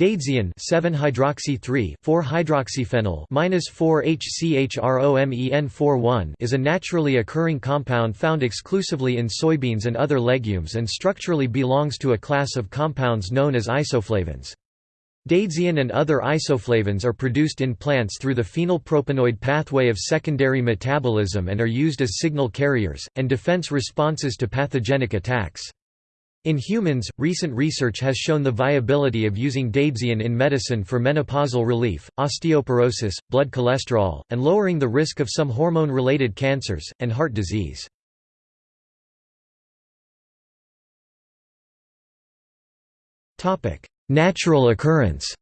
Daidzein 7-hydroxy 4-hydroxyphenyl -4-HCHROMEN41 is a naturally occurring compound found exclusively in soybeans and other legumes and structurally belongs to a class of compounds known as isoflavones. Daidzein and other isoflavones are produced in plants through the phenylpropanoid pathway of secondary metabolism and are used as signal carriers, and defense responses to pathogenic attacks. In humans, recent research has shown the viability of using daidzein in medicine for menopausal relief, osteoporosis, blood cholesterol, and lowering the risk of some hormone-related cancers, and heart disease. Natural occurrence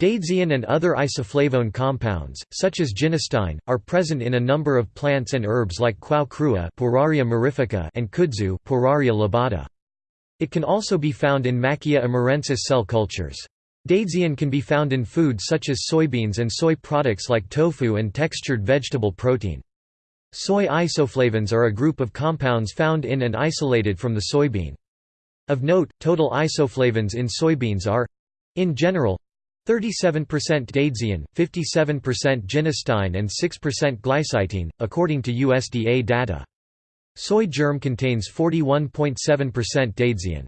Daidzein and other isoflavone compounds, such as genistein, are present in a number of plants and herbs like kwao krua and kudzu. It can also be found in Maackia amurensis cell cultures. Daidzein can be found in foods such as soybeans and soy products like tofu and textured vegetable protein. Soy isoflavones are a group of compounds found in and isolated from the soybean. Of note, total isoflavones in soybeans are in general 37% daidzein, 57% genistein and 6% glycitein, according to USDA data. Soy germ contains 41.7% daidzein.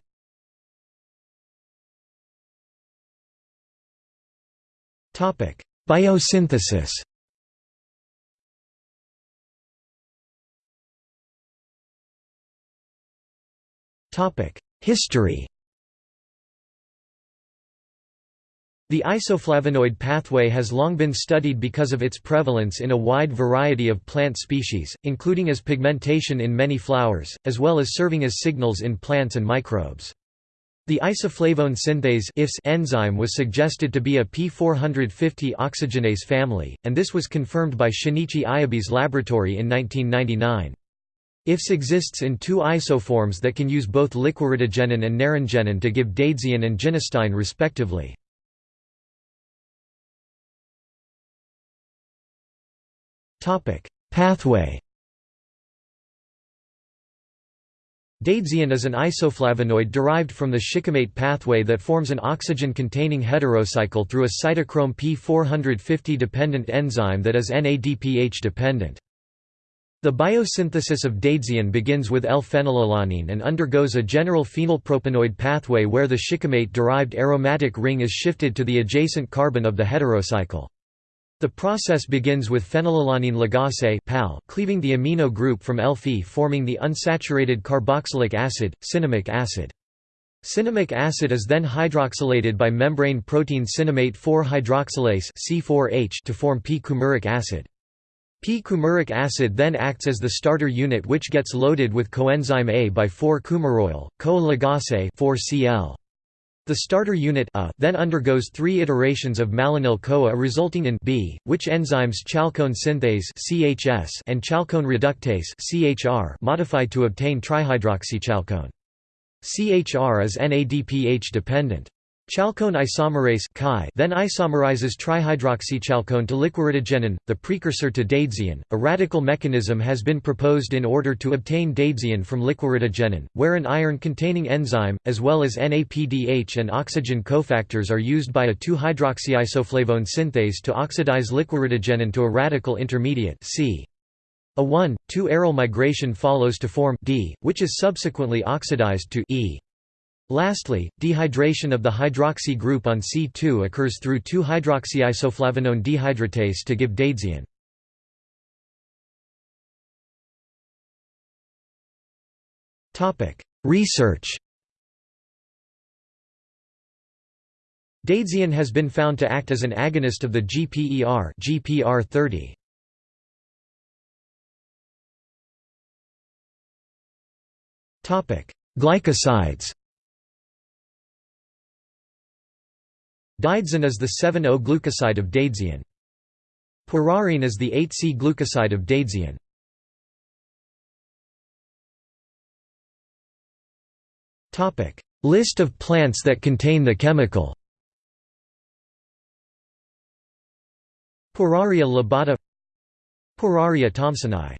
Biosynthesis History The isoflavonoid pathway has long been studied because of its prevalence in a wide variety of plant species, including as pigmentation in many flowers, as well as serving as signals in plants and microbes. The isoflavone synthase enzyme was suggested to be a P450 oxygenase family, and this was confirmed by Shinichi Ayabe's laboratory in 1999. IFS exists in two isoforms that can use both liquiritigenin and naringenin to give daidzein and genistein respectively. Pathway Daidzein is an isoflavonoid derived from the shikimate pathway that forms an oxygen-containing heterocycle through a cytochrome P450-dependent enzyme that is NADPH-dependent. The biosynthesis of daidzein begins with L-phenylalanine and undergoes a general phenylpropanoid pathway where the shikimate-derived aromatic ring is shifted to the adjacent carbon of the heterocycle. The process begins with phenylalanine ligase PAL cleaving the amino group from L-phe forming the unsaturated carboxylic acid, cinnamic acid. Cinnamic acid is then hydroxylated by membrane protein cinnamate 4-hydroxylase C4H to form p-coumaric acid. P-coumaric acid then acts as the starter unit which gets loaded with coenzyme A by 4-coumaroyl, co-ligase 4Cl. The starter unit A then undergoes three iterations of malonyl-CoA resulting in B, which enzymes chalcone synthase (CHS) and chalcone reductase (CHR) modify to obtain trihydroxychalcone. CHR is NADPH dependent. Chalcone isomerase then isomerizes trihydroxychalcone to liquiritigenin, the precursor to daidzein. A radical mechanism has been proposed in order to obtain daidzein from liquiritigenin, where an iron-containing enzyme, as well as NAPDH and oxygen cofactors are used by a 2-hydroxyisoflavone synthase to oxidize liquiritigenin to a radical intermediate C. A 1,2 aryl migration follows to form D, which is subsequently oxidized to E. Lastly, dehydration of the hydroxy group on C2 occurs through 2-hydroxyisoflavonone dehydratase to give daidzein. Research Daidzein has been found to act as an agonist of the GPER GPR30. Glycosides Daidzin is the 7-O-glucoside of daidzein. Puerarin is the 8C-glucoside of daidzein. List of plants that contain the chemical Pueraria lobata Pueraria thomsoni